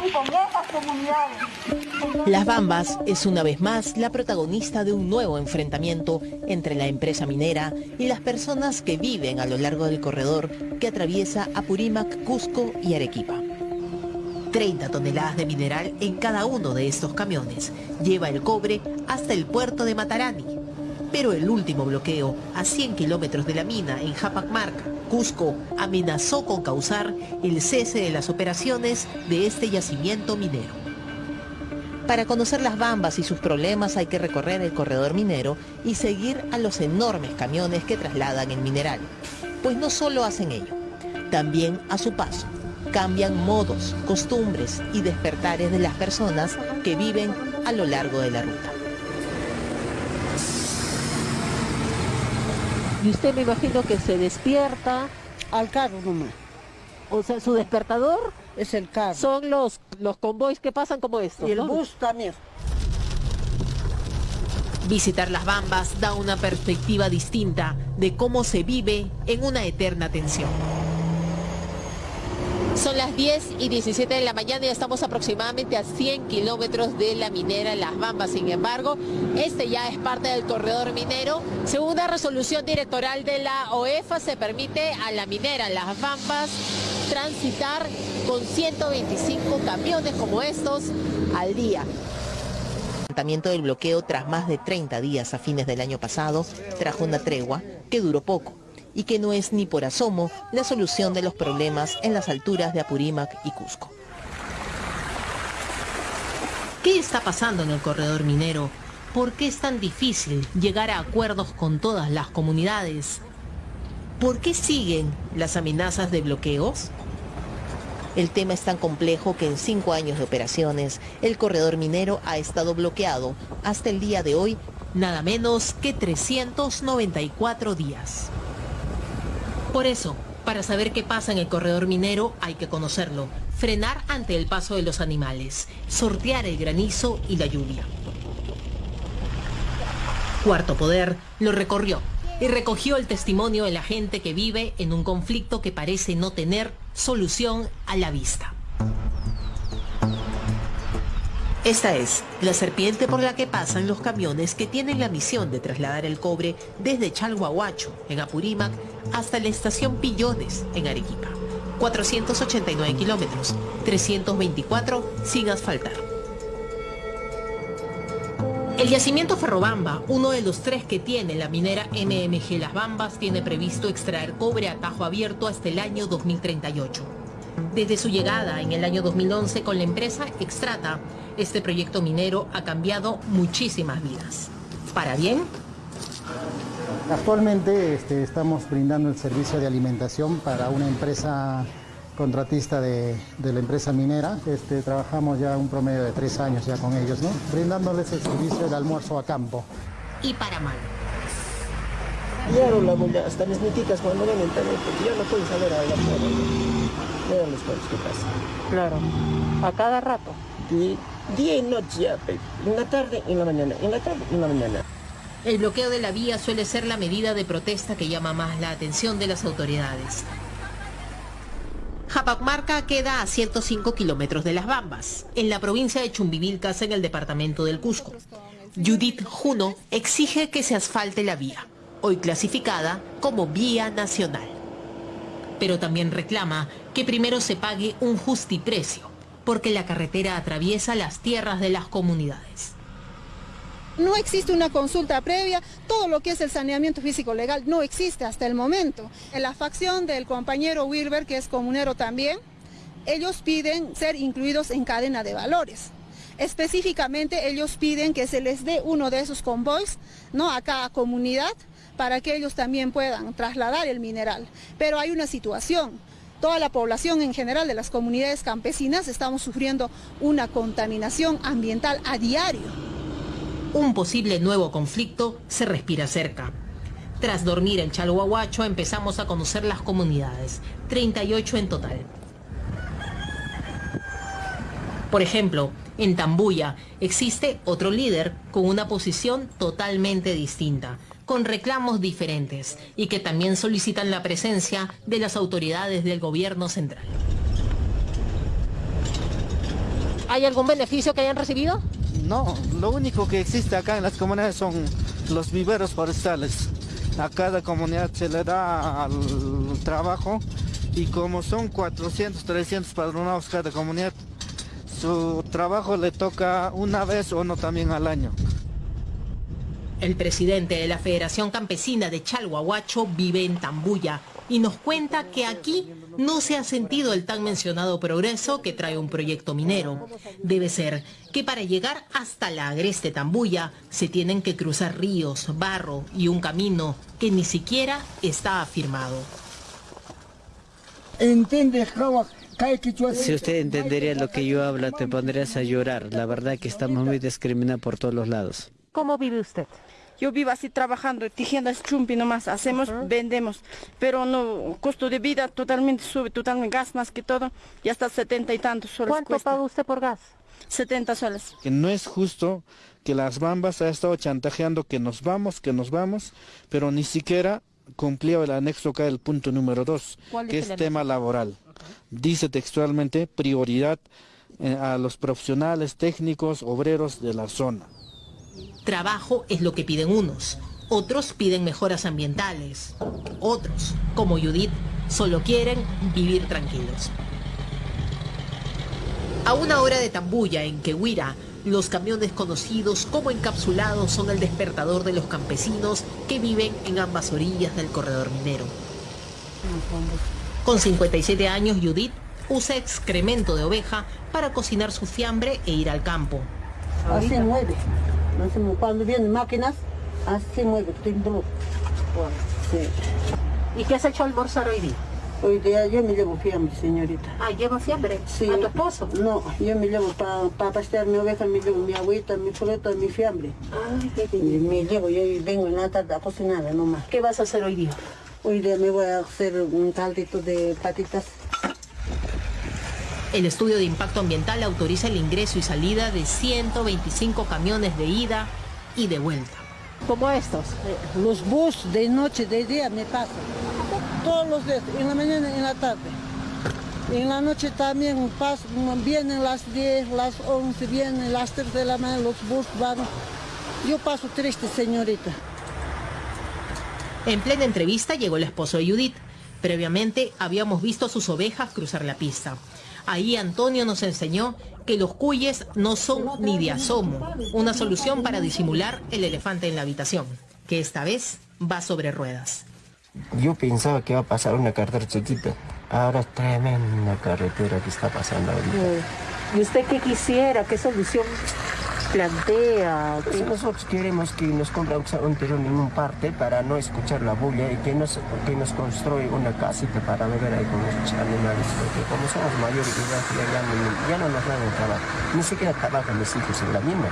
con esas comunidades. Las Bambas es una vez más la protagonista de un nuevo enfrentamiento entre la empresa minera y las personas que viven a lo largo del corredor que atraviesa Apurímac, Cusco y Arequipa. 30 toneladas de mineral en cada uno de estos camiones. Lleva el cobre hasta el puerto de Matarani. Pero el último bloqueo, a 100 kilómetros de la mina en Japacmarca, Cusco, amenazó con causar el cese de las operaciones de este yacimiento minero. Para conocer las bambas y sus problemas hay que recorrer el corredor minero y seguir a los enormes camiones que trasladan el mineral. Pues no solo hacen ello, también a su paso cambian modos, costumbres y despertares de las personas que viven a lo largo de la ruta. Y usted me imagino que se despierta. Al carro nomás. O sea, su despertador es el carro. Son los, los convoys que pasan como estos. Y el bus también. Visitar las Bambas da una perspectiva distinta de cómo se vive en una eterna tensión. Son las 10 y 17 de la mañana y estamos aproximadamente a 100 kilómetros de la minera Las Bambas. Sin embargo, este ya es parte del corredor minero. Según la resolución directoral de la OEFA, se permite a la minera Las Bambas transitar con 125 camiones como estos al día levantamiento del bloqueo tras más de 30 días a fines del año pasado trajo una tregua que duró poco y que no es ni por asomo la solución de los problemas en las alturas de Apurímac y Cusco. ¿Qué está pasando en el corredor minero? ¿Por qué es tan difícil llegar a acuerdos con todas las comunidades? ¿Por qué siguen las amenazas de bloqueos? El tema es tan complejo que en cinco años de operaciones, el corredor minero ha estado bloqueado hasta el día de hoy nada menos que 394 días. Por eso, para saber qué pasa en el corredor minero hay que conocerlo, frenar ante el paso de los animales, sortear el granizo y la lluvia. Cuarto Poder lo recorrió y recogió el testimonio de la gente que vive en un conflicto que parece no tener solución a la vista. Esta es la serpiente por la que pasan los camiones que tienen la misión de trasladar el cobre desde Chalhuahuacho, en Apurímac, hasta la estación Pillones, en Arequipa. 489 kilómetros, 324 sin asfaltar. El yacimiento Ferrobamba, uno de los tres que tiene la minera MMG Las Bambas, tiene previsto extraer cobre a tajo abierto hasta el año 2038. Desde su llegada en el año 2011 con la empresa Extrata, este proyecto minero ha cambiado muchísimas vidas. ¿Para bien? Actualmente este, estamos brindando el servicio de alimentación para una empresa contratista de, la empresa minera. Este, trabajamos ya un promedio de tres años ya con ellos, ¿no? brindándoles el servicio de almuerzo a campo. Y para mal. Ya hasta las netitas cuando ven internet, porque ya no pueden saber hablar Vean los que pasan. Claro, a cada rato. Noche en la tarde y en la mañana, en la tarde y en la mañana. El bloqueo de la vía suele ser la medida de protesta que llama más la atención de las autoridades. Japacmarca queda a 105 kilómetros de Las Bambas, en la provincia de Chumbivilcas, en el departamento del Cusco. Judith Juno exige que se asfalte la vía, hoy clasificada como vía nacional. Pero también reclama que primero se pague un justiprecio, porque la carretera atraviesa las tierras de las comunidades. No existe una consulta previa, todo lo que es el saneamiento físico legal no existe hasta el momento. En la facción del compañero Wilber, que es comunero también, ellos piden ser incluidos en cadena de valores. Específicamente ellos piden que se les dé uno de esos convoys ¿no? a cada comunidad para que ellos también puedan trasladar el mineral. Pero hay una situación, toda la población en general de las comunidades campesinas estamos sufriendo una contaminación ambiental a diario un posible nuevo conflicto se respira cerca. Tras dormir en Chalhuahuacho empezamos a conocer las comunidades, 38 en total. Por ejemplo, en Tambuya existe otro líder con una posición totalmente distinta, con reclamos diferentes y que también solicitan la presencia de las autoridades del gobierno central. ¿Hay algún beneficio que hayan recibido? No, lo único que existe acá en las comunidades son los viveros forestales. A cada comunidad se le da al trabajo y como son 400, 300 padronados cada comunidad, su trabajo le toca una vez o no también al año. El presidente de la Federación Campesina de Chalhuahuacho vive en Tambuya y nos cuenta que aquí no se ha sentido el tan mencionado progreso que trae un proyecto minero. Debe ser que para llegar hasta la agreste Tambuya se tienen que cruzar ríos, barro y un camino que ni siquiera está afirmado. Si usted entendería lo que yo hablo, te pondrías a llorar. La verdad que estamos muy discriminados por todos los lados. ¿Cómo vive usted? Yo vivo así trabajando, tiendas chumpi nomás, hacemos, vendemos, pero no, costo de vida totalmente sube, totalmente gas más que todo, y hasta setenta y tantos soles ¿Cuánto cuesta. paga usted por gas? 70 soles. Que no es justo que las bambas ha estado chantajeando que nos vamos, que nos vamos, pero ni siquiera cumplió el anexo acá del punto número 2, ¿Cuál que es tema laboral. Dice textualmente prioridad eh, a los profesionales, técnicos, obreros de la zona. Trabajo es lo que piden unos, otros piden mejoras ambientales, otros, como Judith, solo quieren vivir tranquilos. A una hora de Tambuya, en Quehuira, los camiones conocidos como encapsulados son el despertador de los campesinos que viven en ambas orillas del corredor minero. Con 57 años, Judith usa excremento de oveja para cocinar su fiambre e ir al campo. Así mueve. Sé, Cuando vienen máquinas, así mueve. tembló. Sí. ¿Y qué has hecho almorzar hoy día? Hoy día yo me llevo fiambre, señorita. Ah, lleva fiambre. Sí. ¿A tu esposo? No, yo me llevo para pa pastear mi oveja, me llevo mi agüita, mi fruta, mi fiambre. Ay, qué me llevo, yo vengo en la tarde a cocinar nomás. ¿Qué vas a hacer hoy día? Hoy día me voy a hacer un caldito de patitas. El estudio de impacto ambiental autoriza el ingreso y salida de 125 camiones de ida y de vuelta. Como estos. Los bus de noche, de día me pasan. Todos los días, en la mañana y en la tarde. En la noche también pasan, vienen las 10, las 11, vienen las 3 de la mañana, los bus van. Yo paso triste, señorita. En plena entrevista llegó el esposo de Judith. Previamente habíamos visto sus ovejas cruzar la pista. Ahí Antonio nos enseñó que los cuyes no son ni de asomo, una solución para disimular el elefante en la habitación, que esta vez va sobre ruedas. Yo pensaba que iba a pasar una carretera chiquita. Ahora es tremenda carretera que está pasando ahorita. ¿Y usted qué quisiera? ¿Qué solución plantea? Pues nosotros queremos que nos compre un terreno en un parte para no escuchar la bulla y que nos, que nos construya una casita para beber ahí con los animales. Porque como somos mayores ya, ya, no, ya no nos dan el trabajo. Ni siquiera trabajan mis hijos en la mina.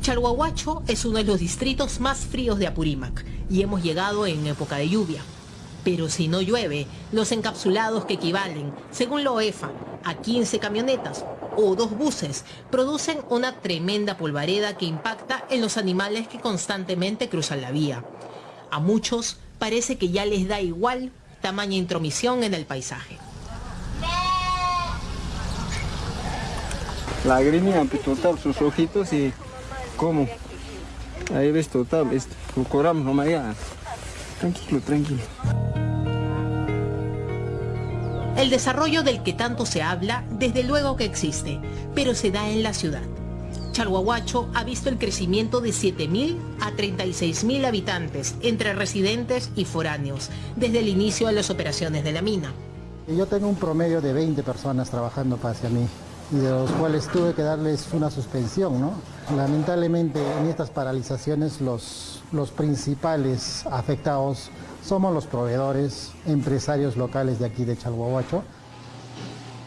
Chalhuahuacho es uno de los distritos más fríos de Apurímac y hemos llegado en época de lluvia. Pero si no llueve, los encapsulados que equivalen, según la OEFA, a 15 camionetas o dos buses, producen una tremenda polvareda que impacta en los animales que constantemente cruzan la vía. A muchos parece que ya les da igual tamaña intromisión en el paisaje. Lagrimia, pues total, sus ojitos y cómo. Ahí ves total, este, coramos nomás ya. Tranquilo, tranquilo. El desarrollo del que tanto se habla, desde luego que existe, pero se da en la ciudad. Chalhuahuacho ha visto el crecimiento de 7.000 a 36.000 habitantes entre residentes y foráneos desde el inicio de las operaciones de la mina. Yo tengo un promedio de 20 personas trabajando hacia mí y de los cuales tuve que darles una suspensión, ¿no? Lamentablemente en estas paralizaciones los, los principales afectados somos los proveedores, empresarios locales de aquí de Chalhuahuacho.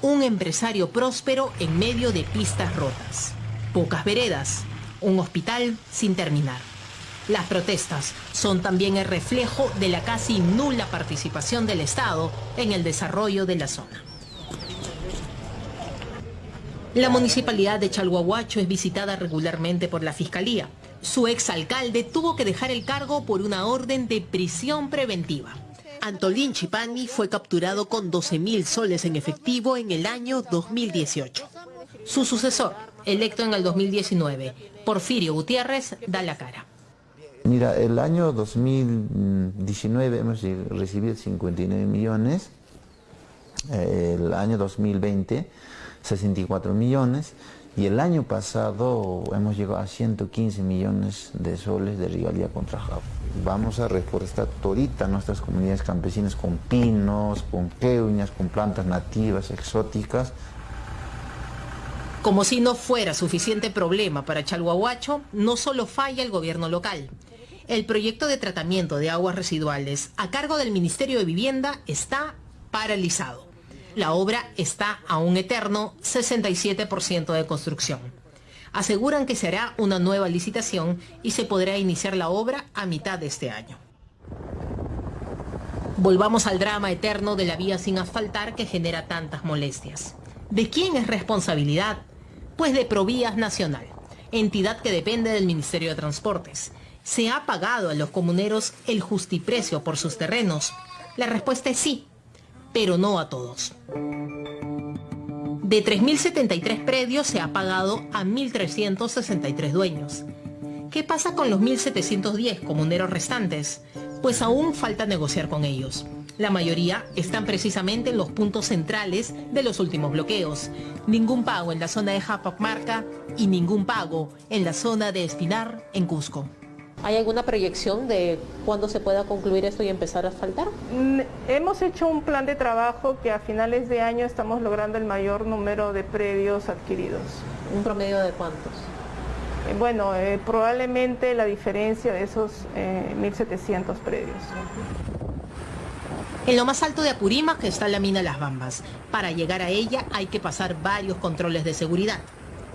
Un empresario próspero en medio de pistas rotas, pocas veredas, un hospital sin terminar. Las protestas son también el reflejo de la casi nula participación del Estado en el desarrollo de la zona. La municipalidad de Chalhuahuacho es visitada regularmente por la Fiscalía. Su exalcalde tuvo que dejar el cargo por una orden de prisión preventiva. Antolín Chipani fue capturado con 12 mil soles en efectivo en el año 2018. Su sucesor, electo en el 2019, Porfirio Gutiérrez, da la cara. Mira, el año 2019 hemos recibido 59 millones, el año 2020 64 millones y el año pasado hemos llegado a 115 millones de soles de rivalidad contra Java. Vamos a reforestar todita nuestras comunidades campesinas con pinos, con queuñas, con plantas nativas, exóticas. Como si no fuera suficiente problema para Chalhuahuacho, no solo falla el gobierno local. El proyecto de tratamiento de aguas residuales a cargo del Ministerio de Vivienda está paralizado. La obra está a un eterno 67% de construcción. Aseguran que se hará una nueva licitación y se podrá iniciar la obra a mitad de este año. Volvamos al drama eterno de la vía sin asfaltar que genera tantas molestias. ¿De quién es responsabilidad? Pues de Provías Nacional, entidad que depende del Ministerio de Transportes. ¿Se ha pagado a los comuneros el justiprecio por sus terrenos? La respuesta es sí, pero no a todos. De 3.073 predios se ha pagado a 1.363 dueños. ¿Qué pasa con los 1.710 comuneros restantes? Pues aún falta negociar con ellos. La mayoría están precisamente en los puntos centrales de los últimos bloqueos. Ningún pago en la zona de Japacmarca y ningún pago en la zona de Espinar, en Cusco. ¿Hay alguna proyección de cuándo se pueda concluir esto y empezar a asfaltar? Mm, hemos hecho un plan de trabajo que a finales de año estamos logrando el mayor número de predios adquiridos. ¿Un promedio de cuántos? Eh, bueno, eh, probablemente la diferencia de esos 1.700 eh, predios. En lo más alto de Apurímac está la mina Las Bambas. Para llegar a ella hay que pasar varios controles de seguridad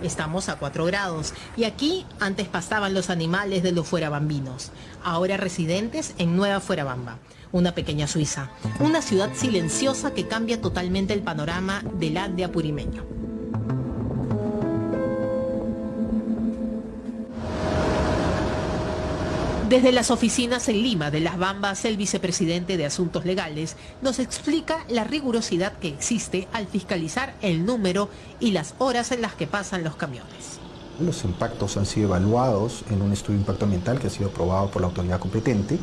estamos a 4 grados. Y aquí antes pastaban los animales de los fuerabambinos, ahora residentes en Nueva Fuerabamba, una pequeña Suiza. Una ciudad silenciosa que cambia totalmente el panorama del Ande apurimeño. Desde las oficinas en Lima de Las Bambas, el vicepresidente de Asuntos Legales nos explica la rigurosidad que existe al fiscalizar el número y las horas en las que pasan los camiones. Los impactos han sido evaluados en un estudio de impacto ambiental que ha sido aprobado por la autoridad competente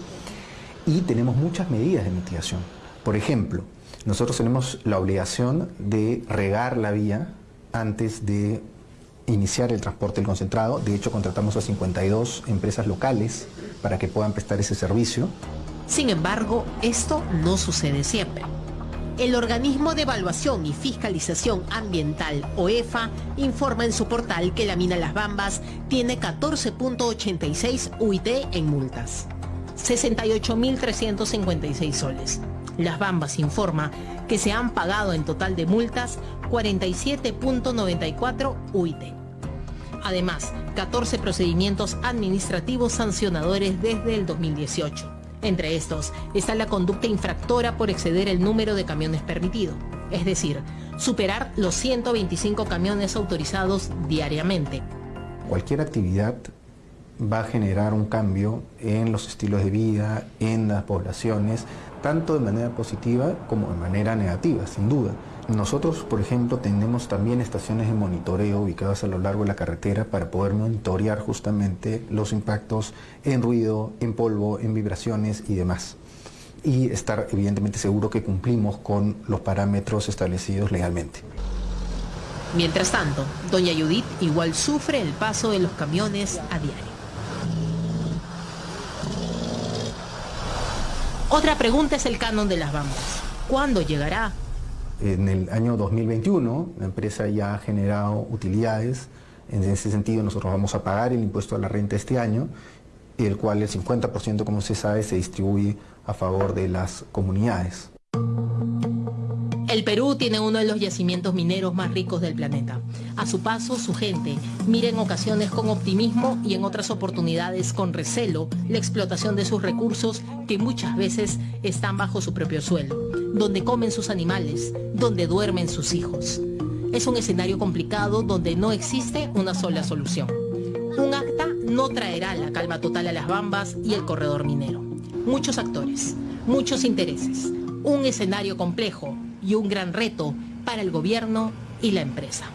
y tenemos muchas medidas de mitigación. Por ejemplo, nosotros tenemos la obligación de regar la vía antes de iniciar el transporte del concentrado. De hecho, contratamos a 52 empresas locales para que puedan prestar ese servicio. Sin embargo, esto no sucede siempre. El organismo de evaluación y fiscalización ambiental, OEFA, informa en su portal que la mina Las Bambas tiene 14.86 UIT en multas, 68.356 soles. Las Bambas informa que se han pagado en total de multas 47.94 UIT. Además, 14 procedimientos administrativos sancionadores desde el 2018. Entre estos está la conducta infractora por exceder el número de camiones permitido, es decir, superar los 125 camiones autorizados diariamente. Cualquier actividad va a generar un cambio en los estilos de vida, en las poblaciones, tanto de manera positiva como de manera negativa, sin duda. Nosotros, por ejemplo, tenemos también estaciones de monitoreo ubicadas a lo largo de la carretera para poder monitorear justamente los impactos en ruido, en polvo, en vibraciones y demás. Y estar evidentemente seguro que cumplimos con los parámetros establecidos legalmente. Mientras tanto, doña Judith igual sufre el paso de los camiones a diario. Otra pregunta es el canon de las bambas. ¿Cuándo llegará? En el año 2021 la empresa ya ha generado utilidades. En ese sentido nosotros vamos a pagar el impuesto a la renta este año, el cual el 50% como se sabe se distribuye a favor de las comunidades. El Perú tiene uno de los yacimientos mineros más ricos del planeta. A su paso, su gente mira en ocasiones con optimismo y en otras oportunidades con recelo la explotación de sus recursos que muchas veces están bajo su propio suelo, donde comen sus animales, donde duermen sus hijos. Es un escenario complicado donde no existe una sola solución. Un acta no traerá la calma total a las bambas y el corredor minero. Muchos actores, muchos intereses, un escenario complejo y un gran reto para el gobierno y la empresa.